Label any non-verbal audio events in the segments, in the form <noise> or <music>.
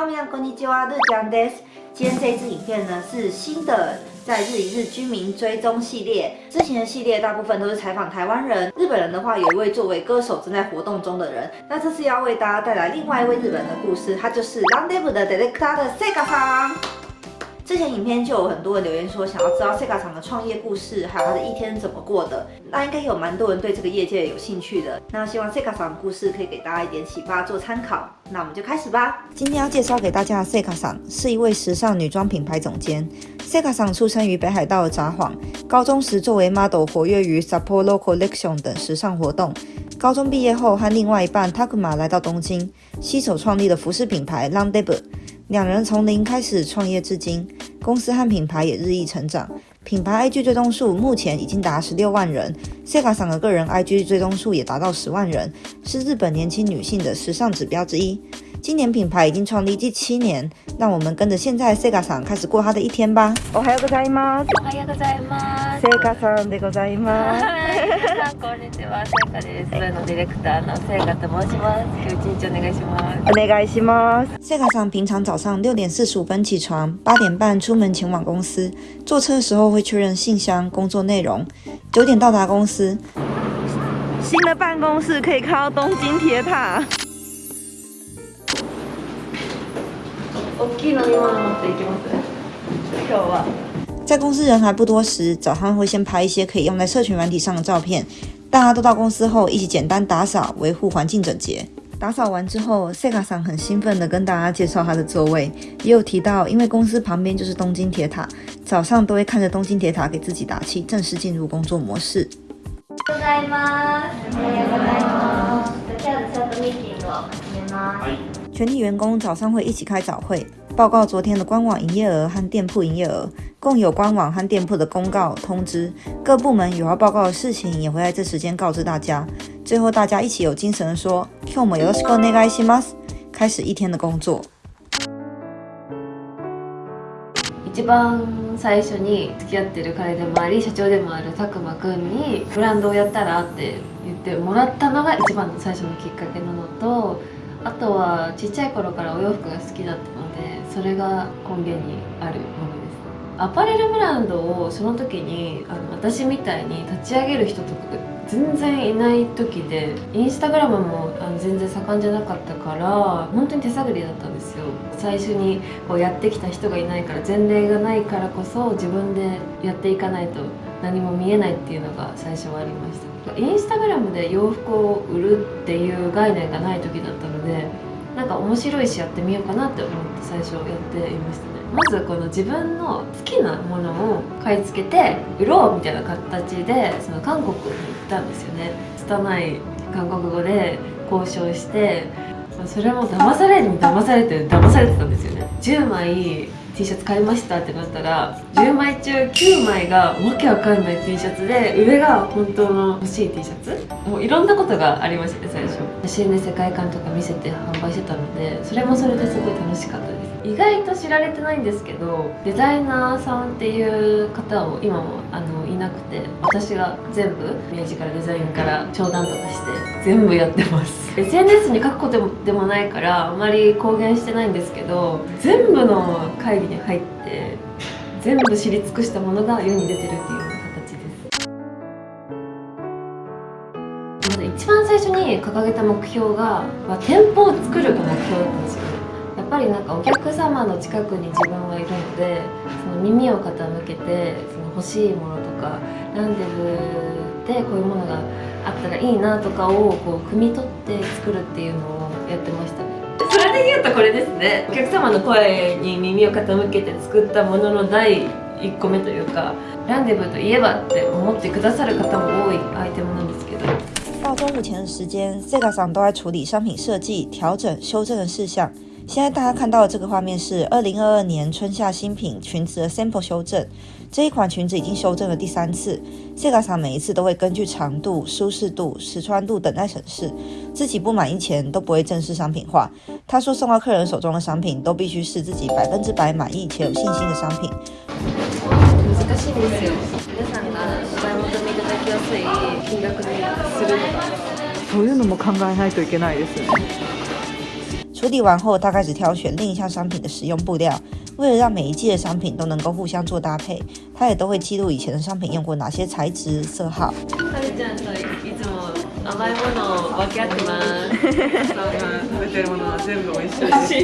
哈米亚こんにちは，日江です。今天这一支影片呢是新的在日一日居民追踪系列。之前的系列大部分都是采访台湾人，日本人的话有一位作为歌手正在活动中的人。那这次要为大家带来另外一位日本人的故事，他就是 Rendezvous 的 Director 的 Sega さん。 之前影片就有很多人留言说想要知道 Sega 厂的创业故事，还有他的一天怎么过的。那应该有蛮多人对这个业界有兴趣的。那希望 Sega 厂的故事可以给大家一点启发做参考。那我们就开始吧。今天要介绍给大家的 Sega 厂是一位时尚女装品牌总监。Sega 厂出生于北海道札幌，高中时作为 model 活跃于 Sapporo Collection 等时尚活动。高中毕业后和另外一半 Takuma 来到东京，携手创立了服饰品牌 Rendezvous。两人从零开始创业至今，公司和品牌也日益成长。品牌 IG 追踪数目前已经达十六万人，Sega 厂的个人 IG 追踪数也达到十万人，是日本年轻女性的时尚指标之一。今年品牌已经创立第七年，让我们跟着现在 Sega 厂开始过他的一天吧。おはようございます。おはようございます。セガさんでございます。はい、こんにちは、セガです。のディレクターのセガと申します。今日一日お願いします。お願いします。セガさん平常早上六点四十五分起床，八点半出门前往公司。坐车的时候会确认信箱、工作内容。九点到达公司。新的办公室可以看到东京铁塔。 在公司人还不多时，早上会先拍一些可以用在社群软体上的照片。大家都到公司后，一起简单打扫，维护环境整洁。打扫完之后，Sega 桑很兴奋地跟大家介绍他的座位，也有提到，因为公司旁边就是东京铁塔，早上都会看着东京铁塔给自己打气，正式进入工作模式。ございます。おはようございます。じゃあチャットミーティングを始めます。 全体员工早上会一起开早会，报告昨天的官网营业额和店铺营业额，共有官网和店铺的公告通知。各部门有要报告的事情，也会在这时间告知大家。最后大家一起有精神的说：“今日もよろしくお願いします。”开始一天的工作。一番最初に付き合ってる彼でもあり社長でもある佐久間くんにブランドをやったらって言ってもらったのが一番の最初のきっかけなのと。 あとはちっちゃい頃からお洋服が好きだったのでそれが根源にあるものです。アパレルブランドをその時にあの私みたいに立ち上げる人とかが全然いない時でインスタグラムもあの全然盛んじゃなかったから本当に手探りだったんですよ。最初にこうやってきた人がいないから前例がないからこそ自分でやっていかないと何も見えないっていうのが最初はありました。インスタグラムで洋服を売るっていう概念がない時だったのでなんか面白いしやってみようかなって思って最初やっていましたね。まずこの自分の好きなものを買い付けて売ろうみたいな形でその韓国に行ったんですよね。拙い韓国語で交渉してそれも騙されに騙されて騙されてたんですよね。10枚 T シャツ買いましたってなったら10枚中9枚がわけわかんない T シャツで上が本当の欲しい T シャツ？もういろんなことがありましたね最初。写真で世界観とか見せて販売してたのでそれもそれですごい楽しかったです。意外と知られてないんですけどデザイナーさんっていう方を今もあのいなくて私が全部ミュージカルデザインから商談とかして全部やってます。<laughs> SNS に書くことでもないからあまり公言してないんですけど全部の会議に入って全部知り尽くしたものが世に出てるっていうような形です。まず一番最初に掲げた目標が、まあ、店舗を作るが目標だったんですよぱりなんかお客様の近くに自分はいるのでその耳を傾けてその欲しいものとかランデブーでこういうものがあったらいいなとかをこう汲み取って作るっていうのをやってましたね。それで言うとこれですね。お客様の声に耳を傾けて作ったものの第1個目というかランデブーといえばって思ってくださる方も多いアイテムなんですけど。到中午前的时间，Sega さん都在处理商品设计、调整、修正的事项。现在大家看到的这个画面是二零二二年春夏新品裙子的 sample 修正。这一款裙子已经修正了第三次，Sega 厂每一次都会根据长度、舒适度、实穿度等待审视，自己不满意前都不会正式商品化。他说送到客人手中的商品都必须是自己百分之百满意且有信心的商品。難しいですよ。皆さんがお買い求めいただきやすい金額にするとか。そういうのも考えないといけないですね。 处理完后，他开始挑选另一项商品的使用布料。为了让每一季的商品都能够互相做搭配，他也都会记录以前的商品用过哪些材质、色号。<laughs> 甘いものを分け合ってます食べてるものは全部美味しいです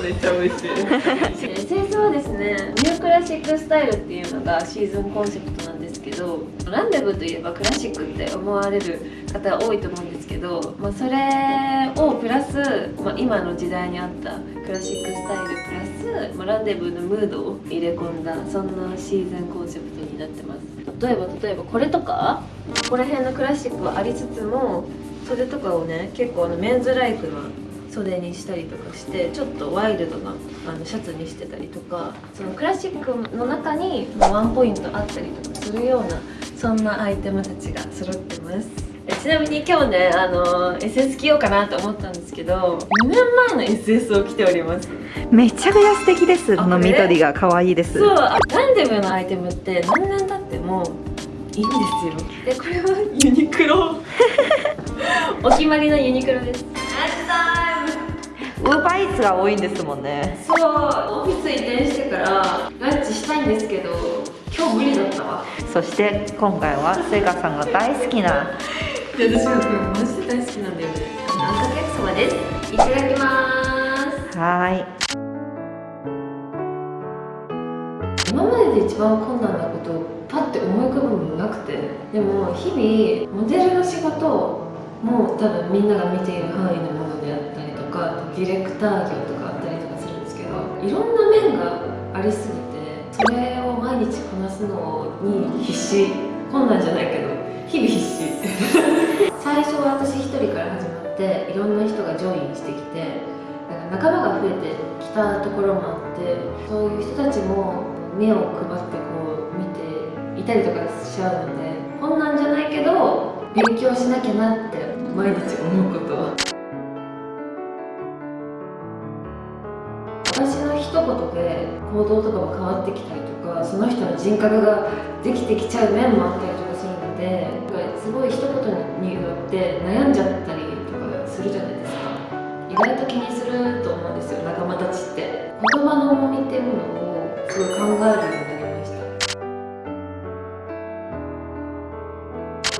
めっちゃ美味しい清掃はですねニュークラシックスタイルっていうのがシーズンコンセプトなんですけどランデブーといえばクラシックって思われる方多いと思うんです けど、まあ、それをプラス、まあ、今の時代に合ったクラシックスタイルプラス、まあ、ランデブーのムードを入れ込んだそんなシーズンコンセプトになってます。例えば例えばこれとかここら辺のクラシックはありつつも袖とかをね結構あのメンズライクな袖にしたりとかしてちょっとワイルドなあのシャツにしてたりとかそのクラシックの中にワンポイントあったりとかするようなそんなアイテムたちが揃ってます。ちなみに今日ねあの SS 着ようかなと思ったんですけど2年前の SS を着ております。めちゃくちゃ素敵です。この緑が可愛いです。そうランデブのアイテムって何年経ってもいいんですよ。でこれはユニクロ。<laughs> お決まりのユニクロです。ウーバーイーツが多いんですもんね。そうオフィス移転してからランチしたいんですけど今日無理だったわ。そして今回はセガさんが大好きな私はこれマジで大好きなんだよね。あんかけ焼きそばです。いただきます。はい。今までで一番困難なことをパッて思い浮かぶもなくて。でも日々モデルの仕事も多分みんなが見ている範囲のものであったりとかディレクター業とかあったりとかするんですけどいろんな面がありすぎてそれを毎日こなすのに必死。困難じゃないけど日々必死最初は私一人から始まっていろんな人がジョインしてきてなんか仲間が増えてきたところもあってそういう人たちも目を配ってこう見ていたりとかしちゃうので困難じゃないけど勉強しなきゃなって毎日思うこと。私の一言で行動とかも変わってきたりとかその人の人格ができてきちゃう面もあったりとかするのですごい一言によって悩んじゃったりとかするじゃないですか。意外と気にすると思うんですよ仲間たちって。言葉の重みっていうものをすごい考えるようになりました。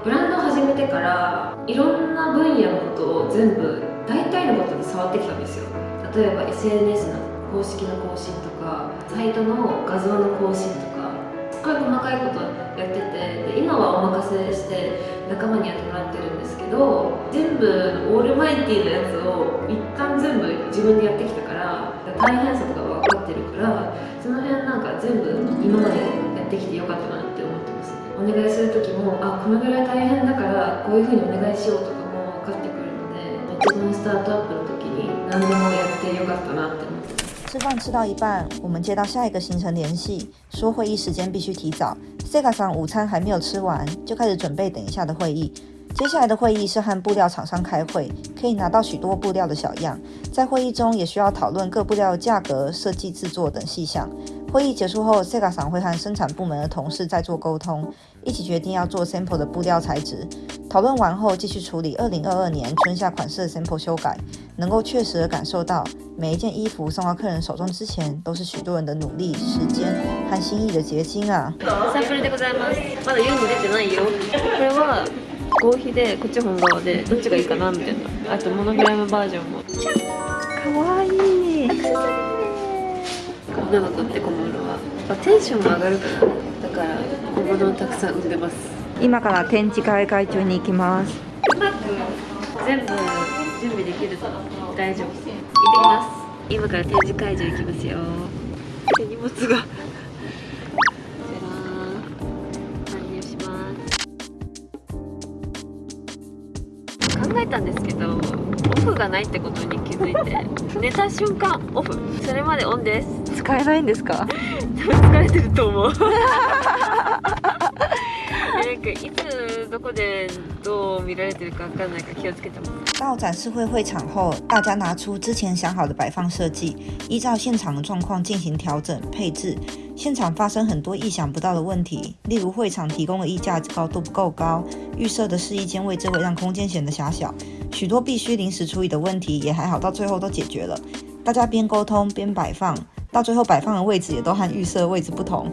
ブランドを始めてからいろんな分野のことを全部大体のことに触ってきたんですよ。例えば SNS の公式の更新とかサイトの画像の更新とかっごい細かいことやっててで今はお任せして仲間にやってもらってるんですけど全部オールマイティーなやつを一旦全部自分でやってきたから大変さとかは分かってるからその辺なんか全部今までやってきてよかったなって思ってます。お願いする時もあこのぐらい大変だからこういうふうにお願いしようとかも分かってくるので一番スタートアップの時に何でもやってよかったなって思って吃饭吃到一半，我们接到下一个行程联系，说会议时间必须提早。Sega 上午餐还没有吃完，就开始准备等一下的会议。接下来的会议是和布料厂商开会，可以拿到许多布料的小样。在会议中也需要讨论各布料的价格、设计、制作等细项。会议结束后，Sega 厂会和生产部门的同事再做沟通，一起决定要做 sample 的布料材质。讨论完后，继续处理2022年春夏款式的 sample 修改，能够确实的感受到每一件衣服送到客人手中之前，都是许多人的努力、时间和心意的结晶啊。サンプルでございます。まだ世に出てないよ。これは合皮でこっち本革でどっちがいいかなみたいな。あとモノグラムバージョンも。可愛い 女の子って小物は、まあ、テンションも上がるからだから小物をたくさん売ってます。今から展示会会長に行きます。うまく全部準備できると大丈夫。行ってきます。今から展示会場行きますよ。手荷物が。考えたんですけどオフがないってことに気づいて <laughs> 寝た瞬間オフ。それまでオンです。使えないんですか？<laughs> 多分疲れてると思う <laughs> え なんかいつどこでどう見られてるかわかんないから気をつけてます。到展示会会场后，大家拿出之前想好的摆放设计，依照现场的状况进行调整配置。现场发生很多意想不到的问题，例如会场提供的衣架高度不够高，预设的试衣间位置会让空间显得狭小，许多必须临时处理的问题也还好，到最后都解决了。大家边沟通边摆放，到最后摆放的位置也都和预设位置不同。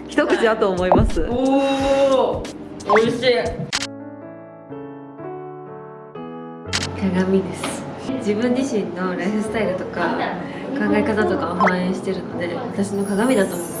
一口だと思います。おお美味しい。鏡です。自分自身のライフスタイルとか考え方とかを反映してるので私の鏡だと思って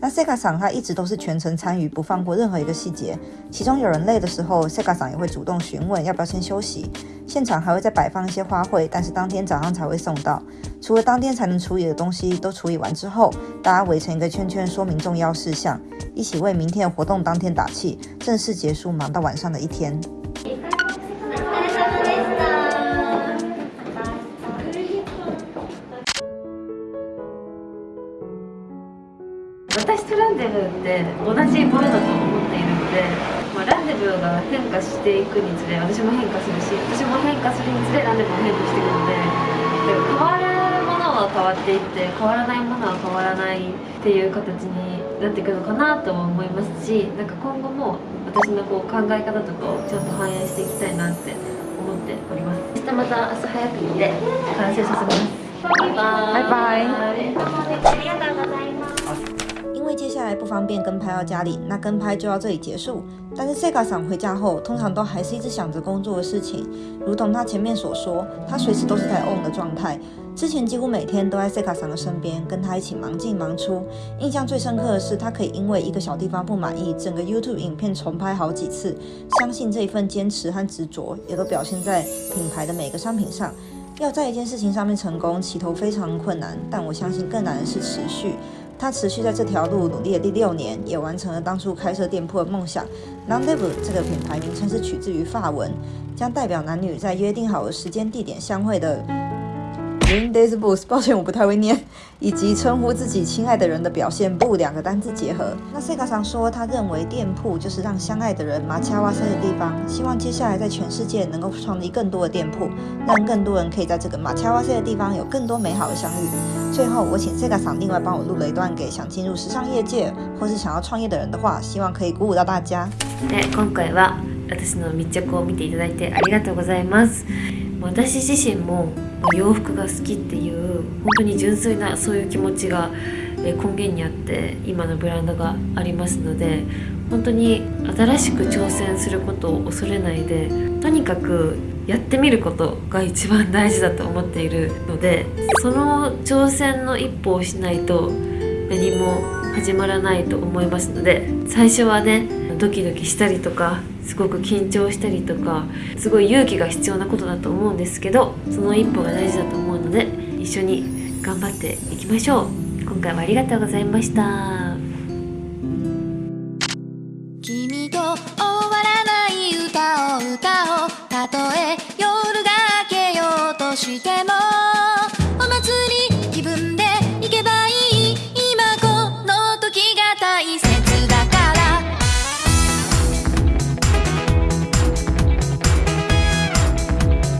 那 Sega 桑他一直都是全程参与，不放过任何一个细节。其中有人累的时候，Sega 桑也会主动询问要不要先休息。现场还会再摆放一些花卉，但是当天早上才会送到。除了当天才能处理的东西都处理完之后，大家围成一个圈圈，说明重要事项，一起为明天的活动当天打气。正式结束，忙到晚上的一天。ランデブーって同じものだと思っているので、まあ、ランデブーが変化していくにつれ私も変化するし私も変化するにつれランデブーも変化していくので変わるものは変わっていって変わらないものは変わらないっていう形になっていくのかなと思いますしなんか今後も私のこう考え方とかをちゃんと反映していきたいなって思っております。明日また朝早くにで完成させます。バイバイ。ありがとうございます。因为接下来不方便跟拍到家里，那跟拍就到这里结束。但是 Sega 桑回家后，通常都还是一直想着工作的事情，如同他前面所说，他随时都是在 on 的状态。之前几乎每天都在 Sega 桑的身边，跟他一起忙进忙出。印象最深刻的是，他可以因为一个小地方不满意，整个 YouTube 影片重拍好几次。相信这一份坚持和执着，也都表现在品牌的每个商品上。要在一件事情上面成功，起头非常困难，但我相信更难的是持续。他持续在这条路努力了第六年，也完成了当初开设店铺的梦想。Nandevu 这个品牌名称是取自于法文，将代表男女在约定好的时间地点相会的。Rendezvous，抱歉我不太会念，以及称呼自己亲爱的人的表现不两个单字结合。那 Sega 常说，他认为店铺就是让相爱的人马恰哇塞的地方，希望接下来在全世界能够创立更多的店铺，让更多人可以在这个马恰哇塞的地方有更多美好的相遇。最后，我请 Sega 桑另外帮我录了一段给想进入时尚业界或是想要创业的人的话，希望可以鼓舞到大家。今回は私の密着を見ていただいてありがとうございます。私自身も 洋服が好きっていう本当に純粋なそういう気持ちが根源にあって今のブランドがありますので本当に新しく挑戦することを恐れないでとにかくやってみることが一番大事だと思っているのでその挑戦の一歩をしないと何も始まらないと思いますので最初はねドキドキしたりとかすごく緊張したりとかすごい勇気が必要なことだと思うんですけどその一歩が大事だと思うので一緒に頑張っていきましょう。今回はありがとうございました。